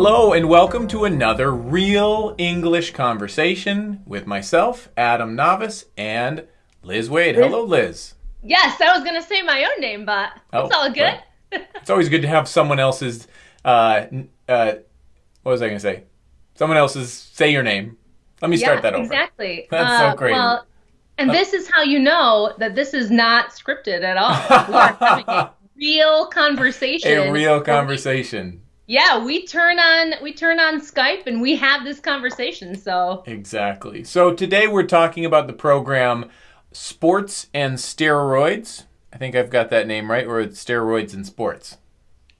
Hello, and welcome to another real English conversation with myself, Adam Navis, and Liz Waid. Hello, Liz. Yes, I was going to say my own name, but Oh, it's all good. well, It's always good to have someone else's. Uh, uh, what was I going to say? Someone else's say your name. Let me start that over. exactly. That's so great. Well, and this is how you know that this is not scripted at all. We are having a real conversation. A real conversation. Yeah, we turn on we turn on Skype and we have this conversation. So Exactly. So today we're talking about the program Sports and Steroids. I think I've got that name right, or it's Steroids and Sports.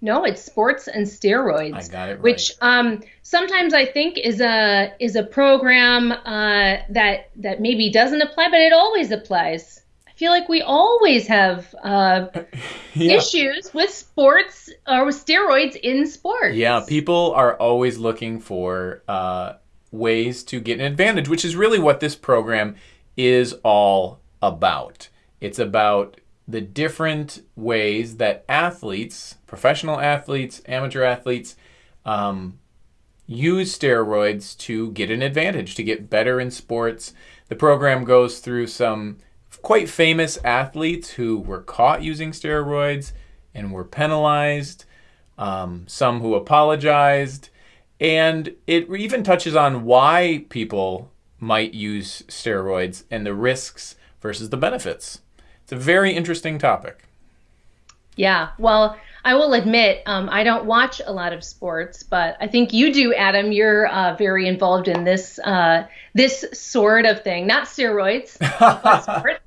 no, it's sports and steroids. I got it right. which um, sometimes I think is a is a program uh, that that maybe doesn't apply, but it always applies. Feel like we always have uh, yeah. issues with sports or with steroids in sports. Yeah, people are always looking for uh, ways to get an advantage, which is really what this program is all about. It's about the different ways that athletes, professional athletes, amateur athletes, um, use steroids to get an advantage, to get better in sports. The program goes through some quite famous athletes who were caught using steroids and were penalized, um, some who apologized, and it even touches on why people might use steroids and the risks versus the benefits. It's a very interesting topic. Yeah. Well, I will admit um, I don't watch a lot of sports, but I think you do, Adam. You're uh, very involved in this uh, this sort of thing, not steroids, sports.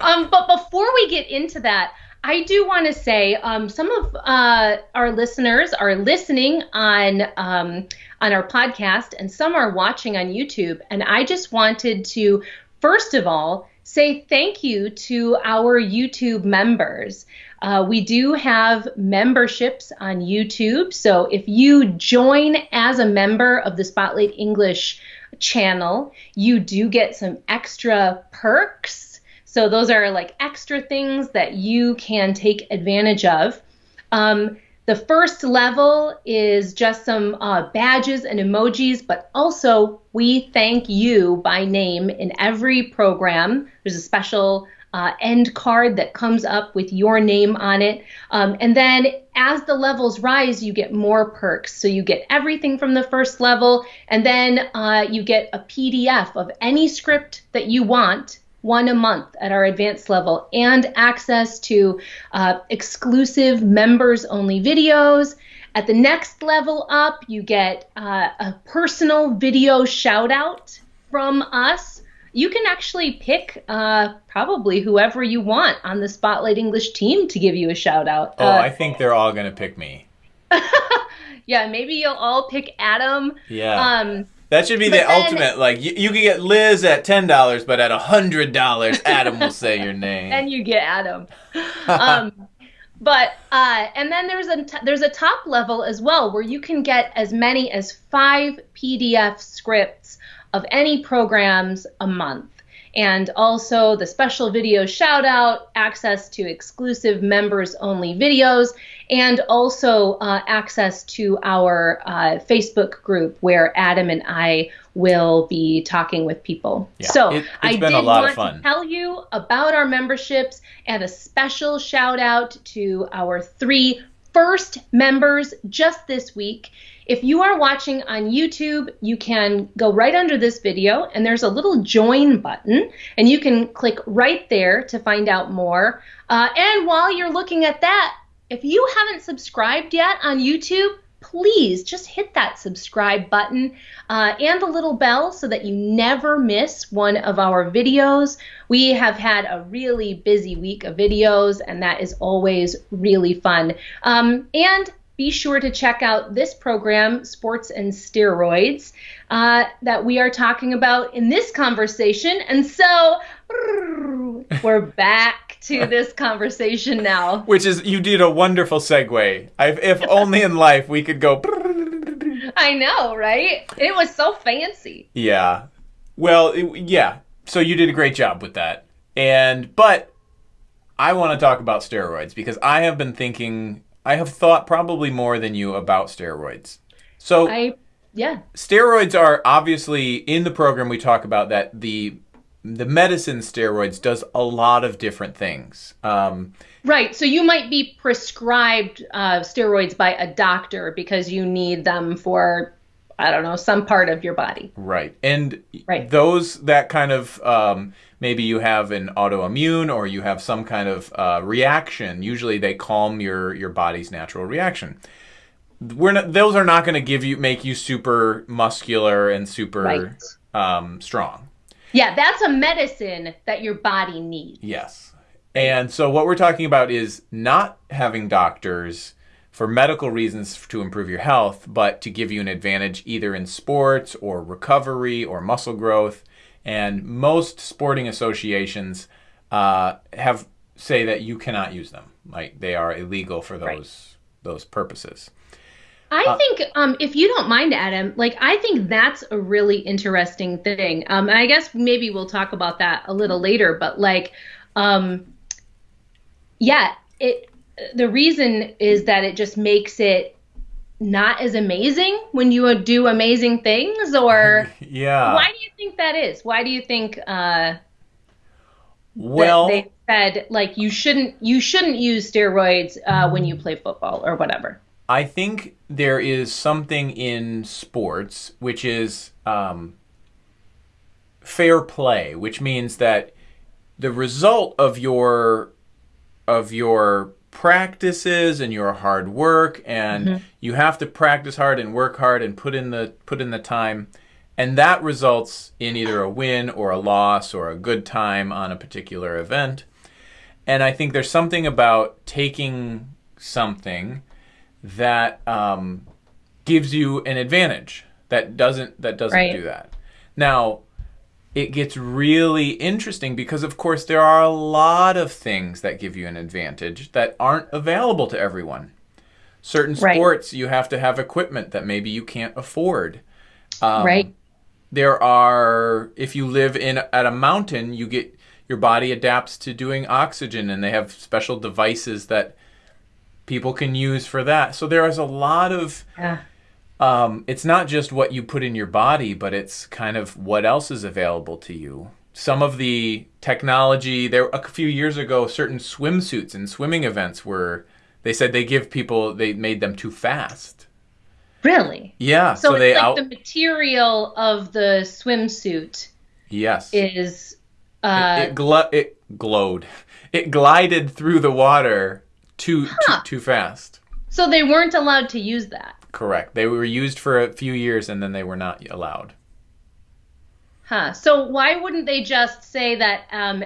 Um, but before we get into that, I do want to say um, some of uh, our listeners are listening on um, on our podcast, and some are watching on YouTube. And I just wanted to, first of all, say thank you to our YouTube members. Uh, we do have memberships on YouTube, so if you join as a member of the Spotlight English channel, you do get some extra perks. So those are like extra things that you can take advantage of. Um, the first level is just some uh, badges and emojis, but also we thank you by name in every program. There's a special uh, end card that comes up with your name on it. Um, and then as the levels rise, you get more perks. So you get everything from the first level, and then uh, you get a PDF of any script that you want one a month at our advanced level, and access to uh, exclusive members only videos. At the next level up, you get uh, a personal video shout out from us. You can actually pick uh, probably whoever you want on the Spotlight English team to give you a shout out. Oh, I think they're all going to pick me. yeah, maybe you'll all pick Adam. Yeah. Um, that should be the then- ultimate. Like, you, you can get Liz at $10, but at $100, Adam will say your name. and you get Adam. Um, but uh, and then there's a t- there's a top level as well where you can get as many as five PDF scripts of any programs a month. And also the special video shout out, access to exclusive members only videos, and also uh, access to our uh, Facebook group where Adam and I will be talking with people. Yeah, so it- it's I been a did lot of want fun. to tell you about our memberships and a special shout out to our three first members just this week. If you are watching on YouTube, you can go right under this video and there's a little join button, and you can click right there to find out more. Uh, and while you're looking at that, if you haven't subscribed yet on YouTube, please just hit that subscribe button uh, and the little bell so that you never miss one of our videos. We have had a really busy week of videos, and that is always really fun. Um, and be sure to check out this program, Sports and Steroids, uh, that we are talking about in this conversation. And so we're back to this conversation now. Which is, you did a wonderful segue. I've, if only in life we could go. I know, right? It was so fancy. Yeah. Well, it- yeah. So you did a great job with that. And, but I want to talk about steroids because I have been thinking, I have thought probably more than you about steroids. So I yeah. steroids are obviously in the program we talk about that the the medicine steroids does a lot of different things. Um, Right. So you might be prescribed uh, steroids by a doctor because you need them for, I don't know, some part of your body. Right. And Right. those that kind of um, maybe you have an autoimmune or you have some kind of uh, reaction. Usually they calm your your body's natural reaction. We're not, those are not going to give you make you super muscular and super Right. um, strong. Yeah, that's a medicine that your body needs. Yes. And so what we're talking about is not having doctors for medical reasons to improve your health, but to give you an advantage either in sports or recovery or muscle growth. And most sporting associations uh, have say that you cannot use them, like they are illegal for those Right. those purposes. I think, um, if you don't mind, Adam, like I think that's a really interesting thing. Um, and I guess maybe we'll talk about that a little later. But like, um, yeah, it. The reason is that it just makes it not as amazing when you do amazing things. Or Yeah. why do you think that is? Why do you think uh, well, they said like you shouldn't you shouldn't use steroids uh, when you play football or whatever? I think there is something in sports which is um, fair play, which means that the result of your of your practices and your hard work and you have to practice hard and work hard and put in the put in the time and that results in either a win or a loss or a good time on a particular event and i think there's something about taking something that um, gives you an advantage that doesn't that doesn't Right. do that. Now, it gets really interesting because of course there are a lot of things that give you an advantage that aren't available to everyone. Certain Right. sports you have to have equipment that maybe you can't afford. Um, right. There are if you live in at a mountain, you get your body adapts to doing oxygen and they have special devices that people can use for that. So there is a lot of Yeah. Um, it's not just what you put in your body, but it's kind of what else is available to you. Some of the technology there a few years ago, certain swimsuits and swimming events were they said they give people they made them too fast. Really? Yeah, So, so, it's they like out the material of the swimsuit yes is uh, it gl- it glowed it glided through the water too Huh. too, too fast. so they weren't allowed to use that. Correct. They were used for a few years and then they were not allowed. Huh. So why wouldn't they just say that um,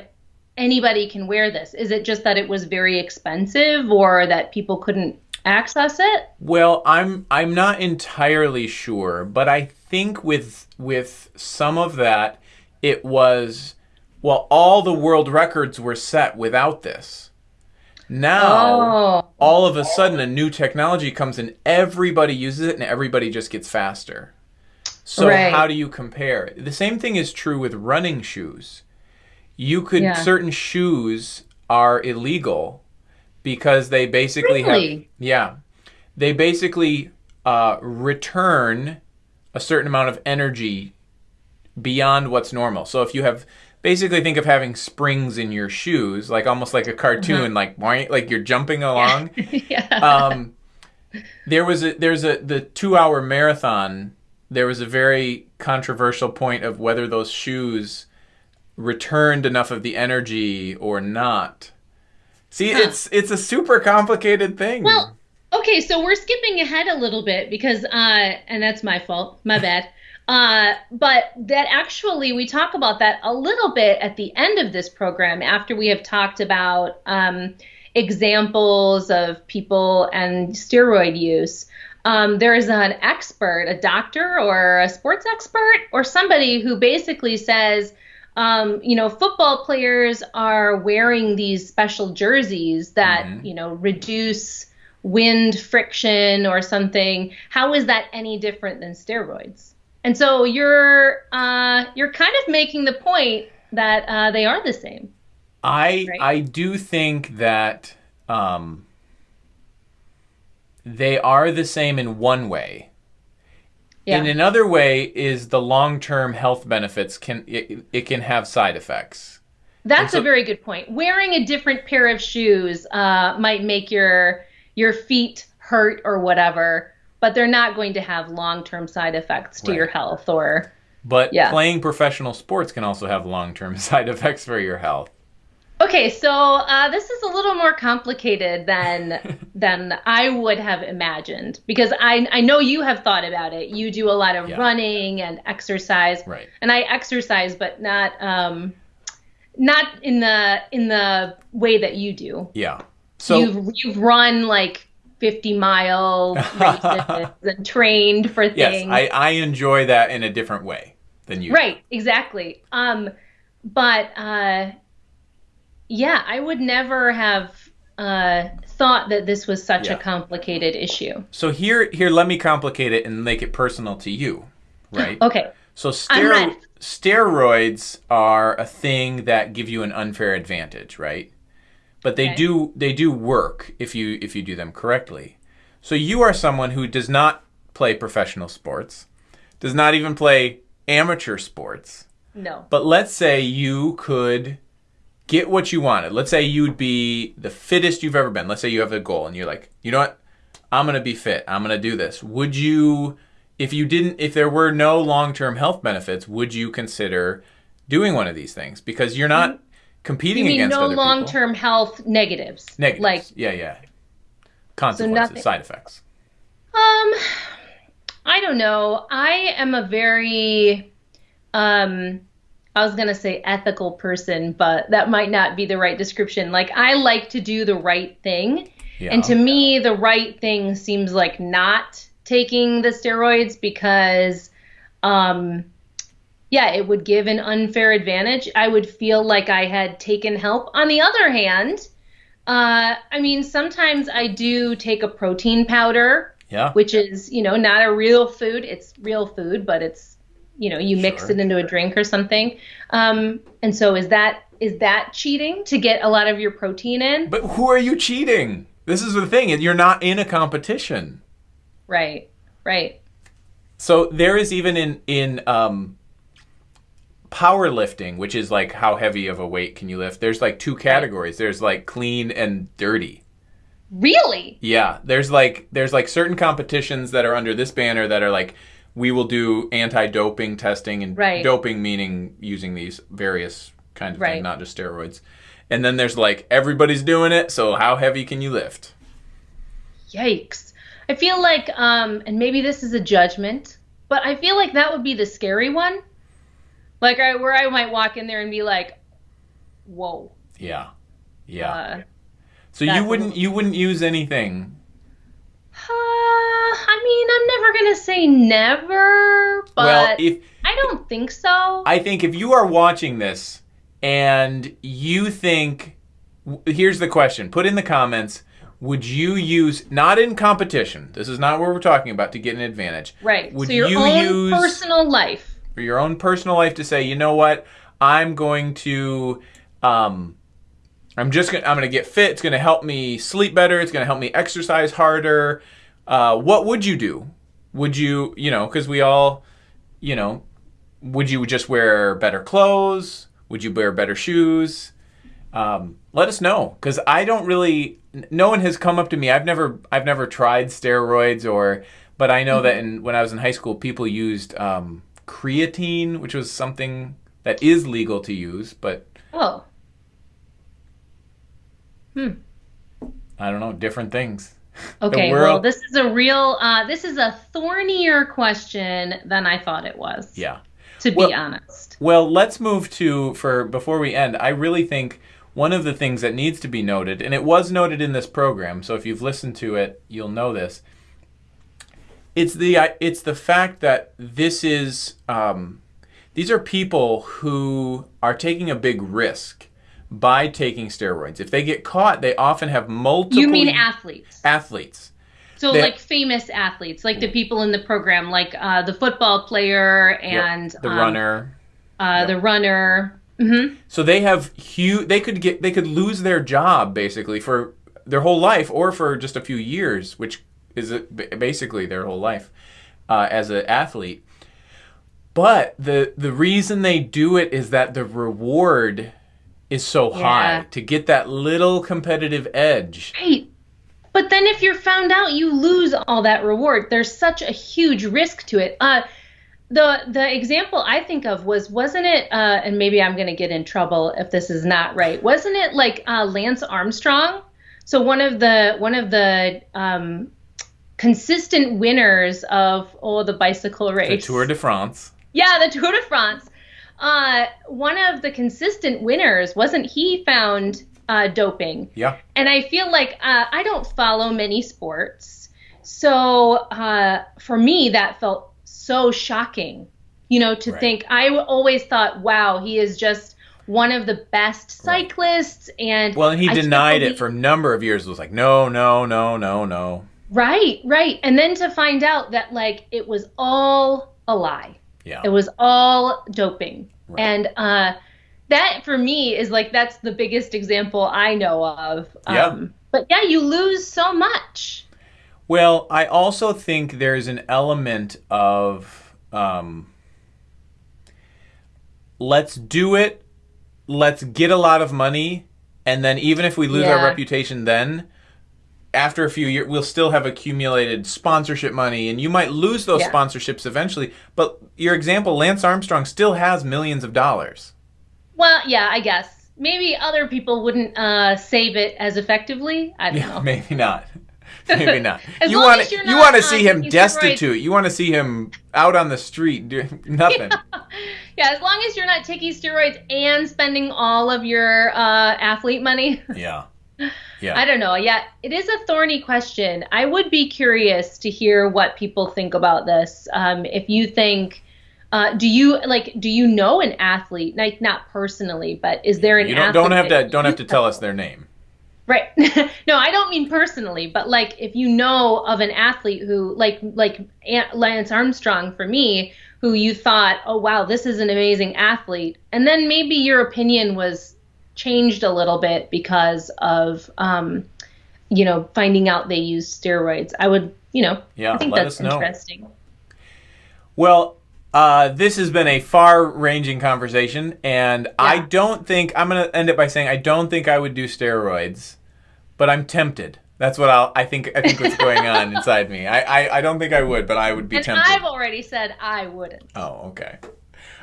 anybody can wear this? Is it just that it was very expensive or that people couldn't access it? Well, I'm I'm not entirely sure, but I think with with some of that it was well all the world records were set without this. Now Oh. all of a sudden a new technology comes and everybody uses it and everybody just gets faster. So Right. how do you compare? The same thing is true with running shoes. You could Yeah. certain shoes are illegal because they basically have yeah. They basically uh, return a certain amount of energy beyond what's normal. So if you have basically think of having springs in your shoes, like almost like a cartoon, like boing, like you're jumping along. yeah. um, there was a there's a the two hour marathon. There was a very controversial point of whether those shoes returned enough of the energy or not. See, Huh. it's it's a super complicated thing. Well, okay, so we're skipping ahead a little bit because, uh, and that's my fault, my bad. Uh, but that actually, we talk about that a little bit at the end of this program after we have talked about um, examples of people and steroid use. Um, there is an expert, a doctor or a sports expert or somebody who basically says, um, you know, football players are wearing these special jerseys that, Mhm. you know, reduce wind friction or something. How is that any different than steroids? And so you're uh, you're kind of making the point that uh, they are the same. I Right. I do think that um, they are the same in one way. Yeah. In another way, is the long-term health benefits can it, it can have side effects. That's so- a very good point. Wearing a different pair of shoes uh, might make your your feet hurt or whatever, but they're not going to have long-term side effects to Right. your health or But Yeah. playing professional sports can also have long-term side effects for your health. Okay, so uh, this is a little more complicated than than I would have imagined because I I know you have thought about it. You do a lot of Yeah. running and exercise, Right. and I exercise, but not um not in the in the way that you do. Yeah. So you've you've run like fifty mile races and trained for things. yes. I, I enjoy that in a different way than you. Right, exactly. Um, but uh, yeah, I would never have uh, thought that this was such Yeah. a complicated issue. So here here let me complicate it and make it personal to you, right? Okay, So stero- steroids are a thing that give you an unfair advantage, right? But they Okay. do they do work if you if you do them correctly. So you are someone who does not play professional sports, does not even play amateur sports. no, But let's say you could get what you wanted. Let's say you'd be the fittest you've ever been. Let's say you have a goal and you're like, you know what? I'm going to be fit. I'm going to do this. Would you, if you didn't, if there were no long term health benefits, would you consider doing one of these things? Because you're not mm-hmm. Competing you mean against no other long people. term health negatives? Negatives. Like, yeah, yeah. Consequences, nothing- side effects. um, I don't know. I am a very um I was going to say ethical person, but that might not be the right description. Like I like to do the right thing. Yeah. And to me, the right thing seems like not taking the steroids because, um, yeah, it would give an unfair advantage. I would feel like I had taken help. On the other hand, uh, I mean, sometimes I do take a protein powder, yeah. which is, you know, not a real food. It's real food, but it's, you know, you mix Sure. it into a drink or something. Um, and so is that is that cheating to get a lot of your protein in? But who are you cheating? This is the thing. You're not in a competition. Right, right. So there is even in in um, powerlifting, which is like how heavy of a weight can you lift. There's like two categories. There's like clean and dirty. Really? Yeah, there's like there's like certain competitions that are under this banner that are like we will do anti-doping testing and Right. doping meaning using these various kinds of Right. things, not just steroids. And then there's like everybody's doing it, so how heavy can you lift? Yikes. I feel like, um, and maybe this is a judgment, but I feel like that would be the scary one. Like, I, where I might walk in there and be like, whoa. Yeah. Yeah. Uh, so you wouldn't you wouldn't use anything uh, I mean, I'm never going to say never, but well, if I don't think so. I think if you are watching this and you think, here's the question put in the comments, would you use, not in competition, this is not what we're talking about to get an advantage. right. Would so your you own use personal life. For your own personal life to say, you know what, I'm going to, um, I'm just gonna, I'm gonna get fit. It's gonna help me sleep better. It's gonna help me exercise harder. Uh, what would you do? Would you, you know, because we all, you know, would you just wear better clothes? Would you wear better shoes? Um, let us know because I don't really. No one has come up to me. I've never, I've never tried steroids or, but I know that in when I was in high school, people used um, creatine, which was something that is legal to use, but Oh, hmm, I don't know, different things. okay. Well, this is a real, uh, this is a thornier question than I thought it was. Yeah. To be honest. Well, let's move to for before we end. I really think one of the things that needs to be noted, and it was noted in this program, so if you've listened to it, you'll know this. It's the it's the fact that this is um, these are people who are taking a big risk by taking steroids. If they get caught, they often have multiple You mean athletes? athletes. So, They- like famous athletes, like the people in the program, like uh, the football player Yep. and the um, runner. uh, Yep. the runner. hmm So they have huge. They could get. They could lose their job basically for their whole life, or for just a few years, which is basically their whole life. uh, as an athlete. But the the reason they do it is that the reward is so Yeah. high to get that little competitive edge. Right. But then if you're found out, you lose all that reward. There's such a huge risk to it. Uh, the the example I think of was wasn't it? Uh, and maybe I'm going to get in trouble if this is not right. Wasn't it like uh, Lance Armstrong? So one of the one of the um, consistent winners of oh the bicycle race, The Tour de France. yeah, the Tour de France. Uh, one of the consistent winners wasn't he found uh, doping? Yeah. And I feel like uh, I don't follow many sports. So uh, for me, that felt so shocking, you know, to Right. think I always thought, wow, he is just one of the best cyclists. And Well, and he I denied it for a number of years. It was like, no, no, no, no, no. Right, right. And then to find out that, like, it was all a lie. Yeah. It was all doping. Right. And uh, that for me is like that's the biggest example I know of. Yeah. Um, but yeah, you lose so much. Well, I also think there's an element of um, let's do it, let's get a lot of money, and then even if we lose our reputation, then after a few years, we'll still have accumulated sponsorship money, and you might lose those Yeah. sponsorships eventually. But your example, Lance Armstrong, still has millions of dollars. Well, yeah, I guess maybe other people wouldn't uh, save it as effectively. I don't Yeah, know. maybe not. Maybe not. As you want you're you want to uh, see him destitute. You want to see him out on the street doing nothing. Yeah, as long as you're not taking steroids and spending all of your uh, athlete money. yeah. I don't know. Yeah, it is a thorny question. I would be curious to hear what people think about this. Um, if you think, uh, do you like, do you know an athlete? Like not personally, but is there an You don't, athlete don't have to don't have to tell us their name. Right. no, I don't mean personally, but like if you know of an athlete who like like Lance Armstrong for me, who you thought, "Oh wow, this is an amazing athlete." And then maybe your opinion was changed a little bit because of um you know, finding out they use steroids. I would, you know, Yeah, I think let that's us know. interesting. Well, uh, this has been a far-ranging conversation, and I don't think I'm going to end it by saying I don't think I would do steroids, but I'm tempted. That's what I'll. I think. I think what's going on inside me. I, I. I don't think I would, but I would be And tempted. I've already said I wouldn't. Oh, okay.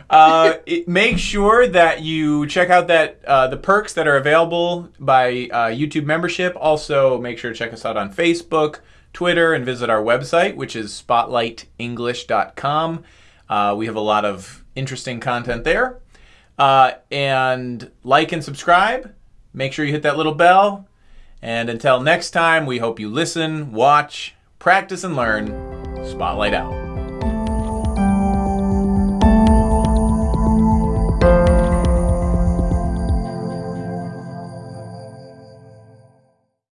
Uh, it, make sure that you check out that uh, the perks that are available by uh, YouTube membership. Also, make sure to check us out on Facebook, Twitter, and visit our website, which is spotlightenglish.com. Uh, we have a lot of interesting content there. Uh, and like and subscribe. Make sure you hit that little bell. And until next time, we hope you listen, watch, practice, and learn. Spotlight out.